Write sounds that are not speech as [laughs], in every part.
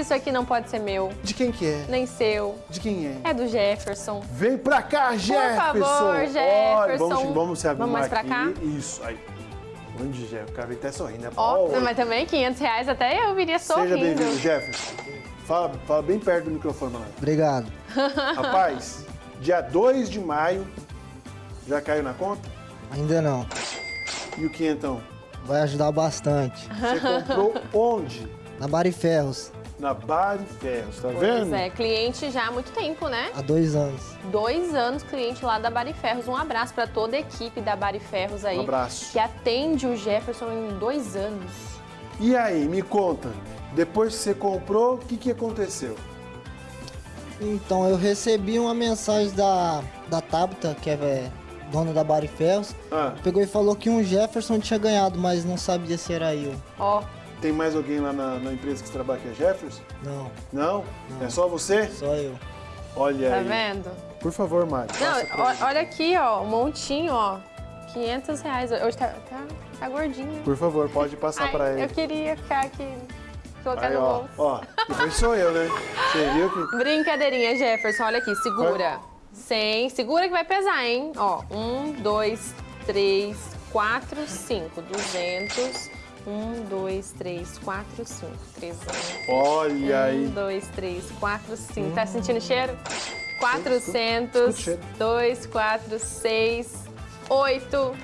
isso aqui não pode ser meu, De quem que é? nem seu. De quem é? É do Jefferson. Vem pra cá, Jefferson! favor, Olha, Jefferson. vamos, vamos se arrumar Vamos mais pra aqui. cá? Isso, aí. Onde, Jefferson? O cara vem até sorrindo. né? Ó, Ó, mas também 500 reais até eu viria Seja sorrindo. bem-vindo, Jefferson. Fala, fala bem perto do microfone, mano. Obrigado. [laughs] Rapaz, dia 2 de maio, já caiu na conta? Ainda não. E o quinhentão? Vai ajudar bastante. Você comprou [laughs] onde? Na Bariferros, Na Bar e Ferros, tá Pois vendo? é, cliente já há muito tempo, né? há dois anos. Dois anos cliente lá da Bariferros. Um abraço para toda a equipe da Bariferros aí. Um abraço. Que atende o Jefferson em dois anos. E aí, me conta, depois que você comprou, o que, que aconteceu? Então, eu recebi uma mensagem da, da Tabita, que é dona da Bariferros. Ah, Pegou e falou que um Jefferson tinha ganhado, mas não sabia se era eu. Ó, tem mais alguém lá na, na empresa que você trabalha que é Jefferson? Não, Não? É só você? só eu. Olha tá aí. vendo? Por favor, Mari. Não, ó- olha aqui, ó, um montinho, ó. 500 reais. Hoje tá, tá, tá gordinho. Por favor, pode passar Ai, pra eu ele. queria ficar aqui, colocar Aí, no ó, bolso. ó, depois sou eu, né? Você viu que... Brincadeirinha, Jefferson. Olha aqui, segura. 100. Segura que vai pesar, hein? Ó, 1, 2, 3, 4, 5. 200. 1, 2, 3, 4, 5. 300. Olha 1, aí. 2, 3, 4, 5. Tá sentindo o cheiro? escuta 400. o cheiro. 2, 4, 6, 8,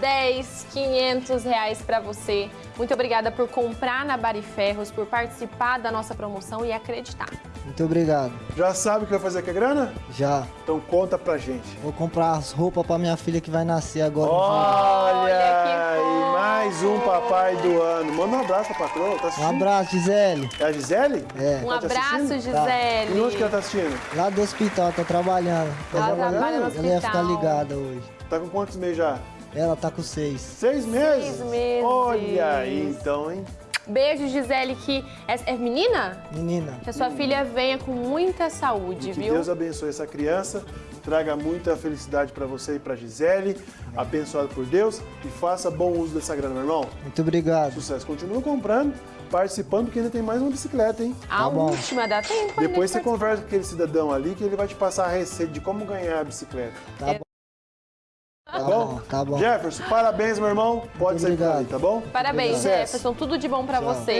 10, 500 reais pra você. Muito obrigada por comprar na Bariferros, por participar da nossa promoção e acreditar. Muito obrigado. Já sabe o que vai fazer com a grana? Já. Então conta pra gente. Vou comprar as roupas pra minha filha que vai nascer agora. Olha, Olha que. Mais um papai do ano. Manda um abraço pra patroa, tá Um assistindo? abraço, Gisele. É a Gisele? É. Um Tá abraço? Gisele. E onde que ela tá assistindo? Lá do hospital, tá trabalhando. Ela trabalhando? trabalha no Ela ia ficar hospital. ligada hoje. Tá com quantos meses já? Ela tá com seis. Seis meses? Seis meses. Olha aí, então, hein? Beijo, Gisele, que é, é menina? Menina, Que a sua filha venha com muita saúde, Que viu? Deus abençoe essa criança, traga muita felicidade pra você e pra Gisele, abençoado por Deus e faça bom uso dessa grana, meu irmão. muito obrigado. Sucesso. Continua comprando, participando, porque ainda tem mais uma bicicleta, hein? A Tá última dá tempo Depois de você conversa com aquele cidadão ali que ele vai te passar a receita de como ganhar a bicicleta. Tá bom. Tá, bom? Jefferson, parabéns, meu irmão. Pode sair por obrigado. ali, tá bom? Parabéns. Jefferson. Tudo de bom pra Tchau. você.